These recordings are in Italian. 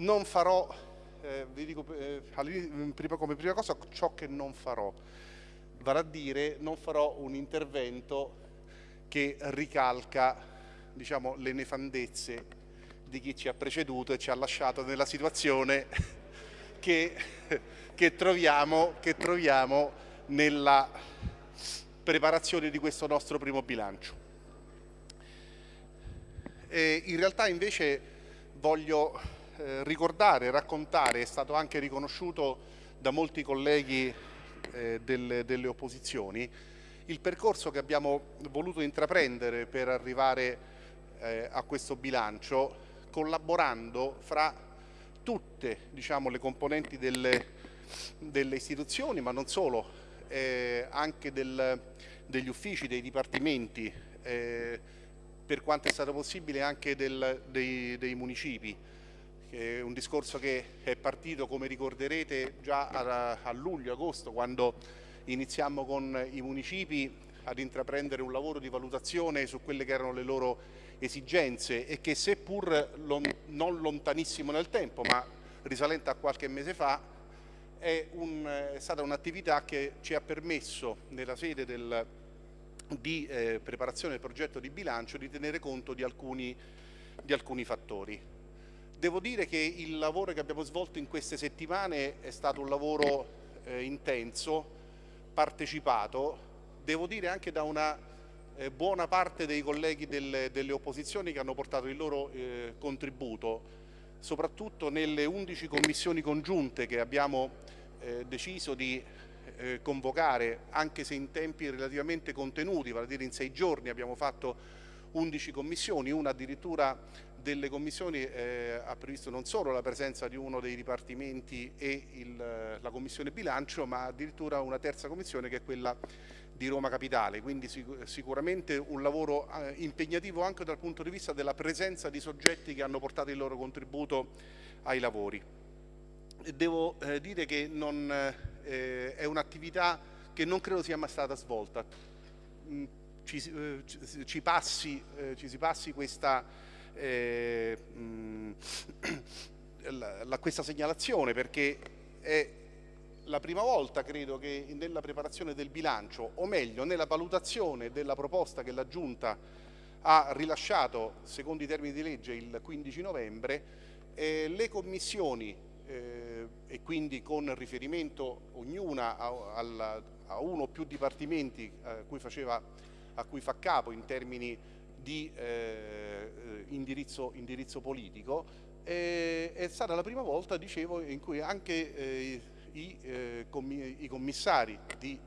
non farò, eh, vi dico eh, prima, come prima cosa ciò che non farò, vale a dire non farò un intervento che ricalca diciamo, le nefandezze di chi ci ha preceduto e ci ha lasciato nella situazione che, che, troviamo, che troviamo nella preparazione di questo nostro primo bilancio. E in realtà invece voglio eh, ricordare, raccontare, è stato anche riconosciuto da molti colleghi eh, delle, delle opposizioni, il percorso che abbiamo voluto intraprendere per arrivare eh, a questo bilancio collaborando fra tutte diciamo, le componenti delle, delle, istituzioni, ma non solo, eh, anche del, degli uffici, dei dipartimenti, eh, per quanto è stato possibile anche del, dei, dei municipi. È un discorso che è partito, come ricorderete, già a, a luglio-agosto, quando iniziamo con i municipi ad intraprendere un lavoro di valutazione su quelle che erano le loro esigenze e che seppur lon non lontanissimo nel tempo, ma risalente a qualche mese fa, è, un, è stata un'attività che ci ha permesso nella sede del, di eh, preparazione del progetto di bilancio di tenere conto di alcuni, di alcuni fattori. Devo dire che il lavoro che abbiamo svolto in queste settimane è stato un lavoro eh, intenso, partecipato, devo dire anche da una eh, buona parte dei colleghi delle, delle, opposizioni che hanno portato il loro eh, contributo, soprattutto nelle 11 commissioni congiunte che abbiamo eh, deciso di eh, convocare, anche se in tempi relativamente contenuti, vale a dire in sei giorni abbiamo fatto 11 commissioni, una addirittura delle commissioni eh, ha previsto non solo la presenza di uno dei dipartimenti e il, la commissione bilancio, ma addirittura una terza commissione che è quella di Roma Capitale, quindi sic sicuramente un lavoro eh, impegnativo anche dal punto di vista della presenza di soggetti che hanno portato il loro contributo ai lavori. Devo eh, dire che non, eh, è un'attività che non credo sia mai stata svolta. Mm, ci, eh, ci, passi, eh, ci si passi questa eh, mh, la, la, questa segnalazione perché è la prima volta credo che nella preparazione del bilancio o meglio nella valutazione della proposta che la Giunta ha rilasciato secondo i termini di legge il 15 novembre eh, le commissioni eh, e quindi con riferimento ognuna a, a, a uno o più dipartimenti a cui, faceva, a cui fa capo in termini di eh, indirizzo, indirizzo, politico, eh, è stata la prima volta, dicevo, in cui anche eh, i, eh, i, commissari di,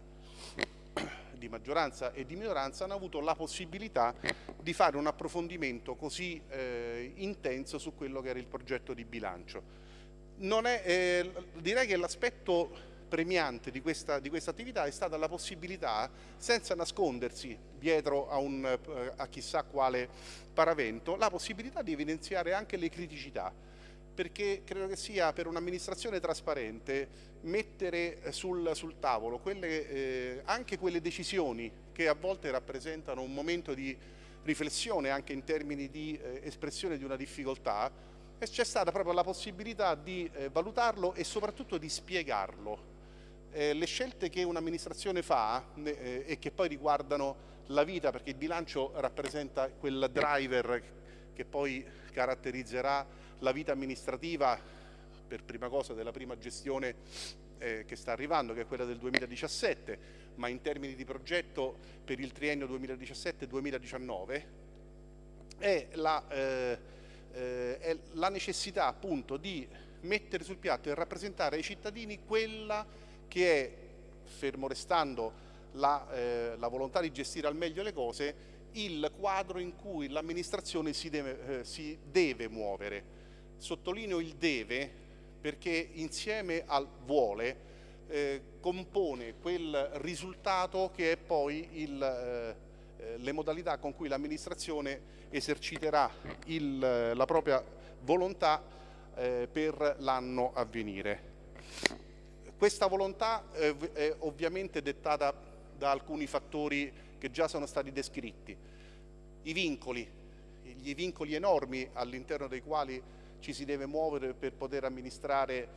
di, maggioranza e di minoranza hanno avuto la possibilità di fare un approfondimento così eh, intenso su quello che era il progetto di bilancio. È, eh, direi che l'aspetto premiante di questa, di questa, attività è stata la possibilità, senza nascondersi dietro a, un, eh, a chissà quale paravento, la possibilità di evidenziare anche le criticità. Perché credo che sia per un'amministrazione trasparente mettere eh, sul, sul tavolo quelle, eh, anche quelle decisioni che a volte rappresentano un momento di riflessione anche in termini di eh, espressione di una difficoltà c'è stata proprio la possibilità di eh, valutarlo e soprattutto di spiegarlo eh, le scelte che un'amministrazione fa eh, e che poi riguardano la vita, perché il bilancio rappresenta quel driver che poi caratterizzerà la vita amministrativa per prima cosa della prima gestione eh, che sta arrivando, che è quella del 2017, ma in termini di progetto per il triennio 2017-2019, è, eh, eh, è la necessità appunto di mettere sul piatto e rappresentare ai cittadini quella che è, fermo restando la, eh, la, volontà di gestire al meglio le cose, il quadro in cui l'amministrazione si, eh, si deve muovere. Sottolineo il deve perché insieme al vuole eh, compone quel risultato che è poi il, eh, eh le modalità con cui l'amministrazione eserciterà il, la propria volontà eh, per l'anno a venire. Questa volontà eh, è ovviamente dettata da alcuni fattori che già sono stati descritti. I vincoli, gli vincoli enormi all'interno dei quali ci si deve muovere per poter amministrare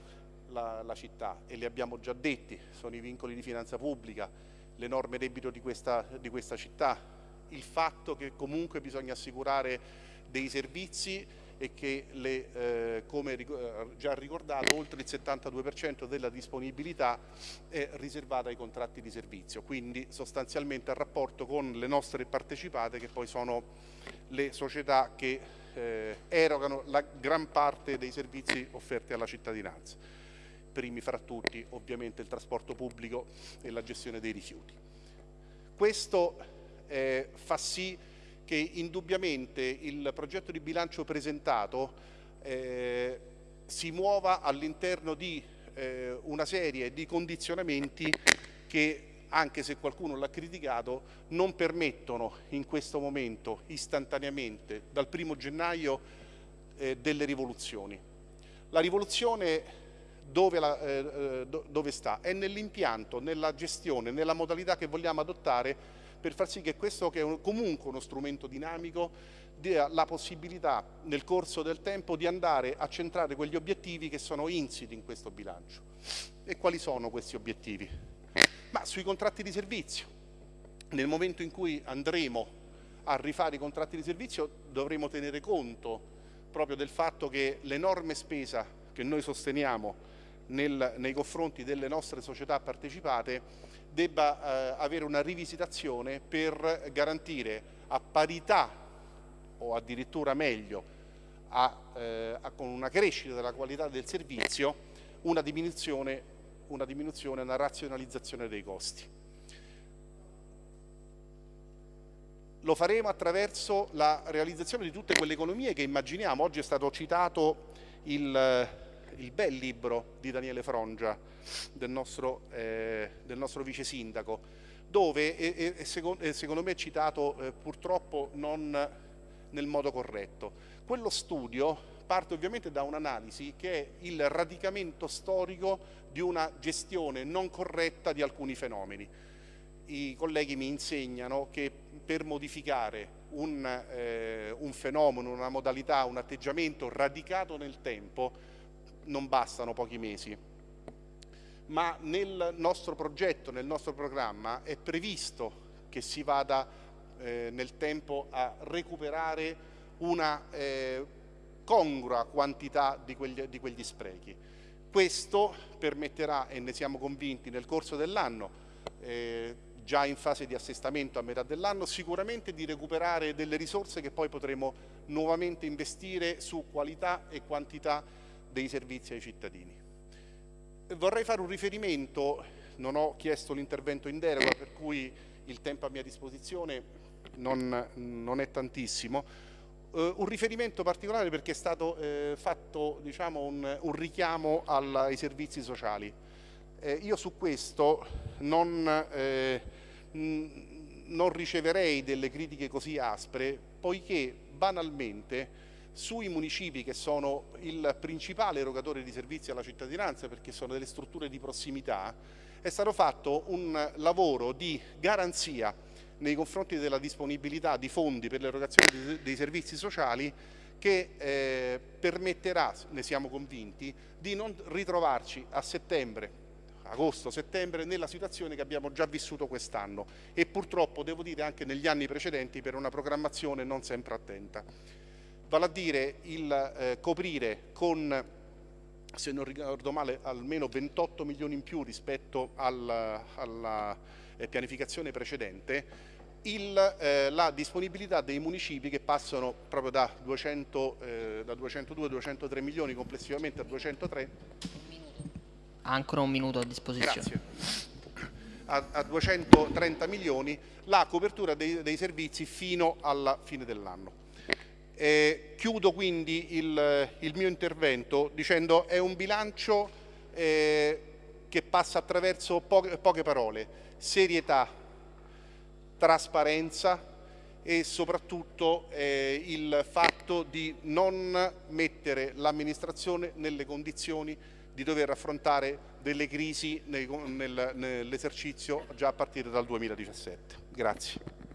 la, la città e li abbiamo già detti, sono i vincoli di finanza pubblica, l'enorme debito di questa, di questa città, il fatto che comunque bisogna assicurare dei servizi e che le, eh, come eh, già ricordato oltre il 72% della disponibilità è riservata ai contratti di servizio, quindi sostanzialmente a rapporto con le nostre partecipate che poi sono le società che eh, erogano la gran parte dei servizi offerti alla cittadinanza. Primi fra tutti ovviamente il trasporto pubblico e la gestione dei rifiuti. Questo eh, fa sì che indubbiamente il progetto di bilancio presentato eh, si muova all'interno di eh, una serie di condizionamenti che anche se qualcuno l'ha criticato, non permettono in questo momento istantaneamente, dal primo gennaio, eh, delle rivoluzioni. La rivoluzione dove, la, eh, eh dove sta? È nell'impianto, nella gestione, nella modalità che vogliamo adottare per far sì che questo, che è comunque uno strumento dinamico, dia la possibilità nel corso del tempo di andare a centrare quegli obiettivi che sono insiti in questo bilancio. E quali sono questi obiettivi? Ma sui contratti di servizio. Nel momento in cui andremo a rifare i contratti di servizio dovremo tenere conto proprio del fatto che l'enorme spesa che noi sosteniamo nel, nei confronti delle nostre società partecipate debba eh, avere una rivisitazione per garantire a parità o addirittura meglio a, eh, a, con una crescita della qualità del servizio una diminuzione, una diminuzione, una razionalizzazione dei costi. Lo faremo attraverso la realizzazione di tutte quelle economie che immaginiamo. Oggi è stato citato il, il bel libro di Daniele Frongia, del nostro, eh, del nostro vice sindaco, dove è, è, secondo, è, secondo, me è citato eh, purtroppo non nel modo corretto. Quello studio parte ovviamente da un'analisi che è il radicamento storico di una gestione non corretta di alcuni fenomeni. I colleghi mi insegnano che per modificare un, eh, un fenomeno, una modalità, un atteggiamento radicato nel tempo non bastano pochi mesi, ma nel nostro progetto, nel nostro programma è previsto che si vada eh, nel tempo a recuperare una eh, congrua quantità di quegli, di quegli, sprechi. Questo permetterà, e ne siamo convinti nel corso dell'anno, eh, già in fase di assestamento a metà dell'anno, sicuramente di recuperare delle risorse che poi potremo nuovamente investire su qualità e quantità dei servizi ai cittadini. Vorrei fare un riferimento, non ho chiesto l'intervento in deroga per cui il tempo a mia disposizione non, non è tantissimo, uh, un riferimento particolare perché è stato eh, fatto diciamo, un, un, richiamo al, ai servizi sociali. Eh, io su questo non, eh, non riceverei delle critiche così aspre poiché banalmente sui municipi che sono il principale erogatore di servizi alla cittadinanza perché sono delle strutture di prossimità, è stato fatto un lavoro di garanzia nei confronti della disponibilità di fondi per l'erogazione dei servizi sociali che eh, permetterà, ne siamo convinti, di non ritrovarci a settembre, agosto-settembre, nella situazione che abbiamo già vissuto quest'anno e purtroppo, devo dire, anche negli anni precedenti per una programmazione non sempre attenta vale a dire il eh, coprire con, se non ricordo male, almeno 28 milioni in più rispetto al, alla eh, pianificazione precedente, il, eh, la disponibilità dei municipi che passano proprio da, 200, eh, da 202 203 milioni complessivamente a 203 ha ancora un minuto a disposizione. A, a 230 milioni la copertura dei, dei servizi fino alla fine dell'anno eh, chiudo quindi il, il, mio intervento dicendo che è un bilancio eh, che passa attraverso poche, poche parole, serietà, trasparenza e soprattutto eh, il fatto di non mettere l'amministrazione nelle condizioni di dover affrontare delle crisi nel, nel, nell'esercizio già a partire dal 2017. Grazie.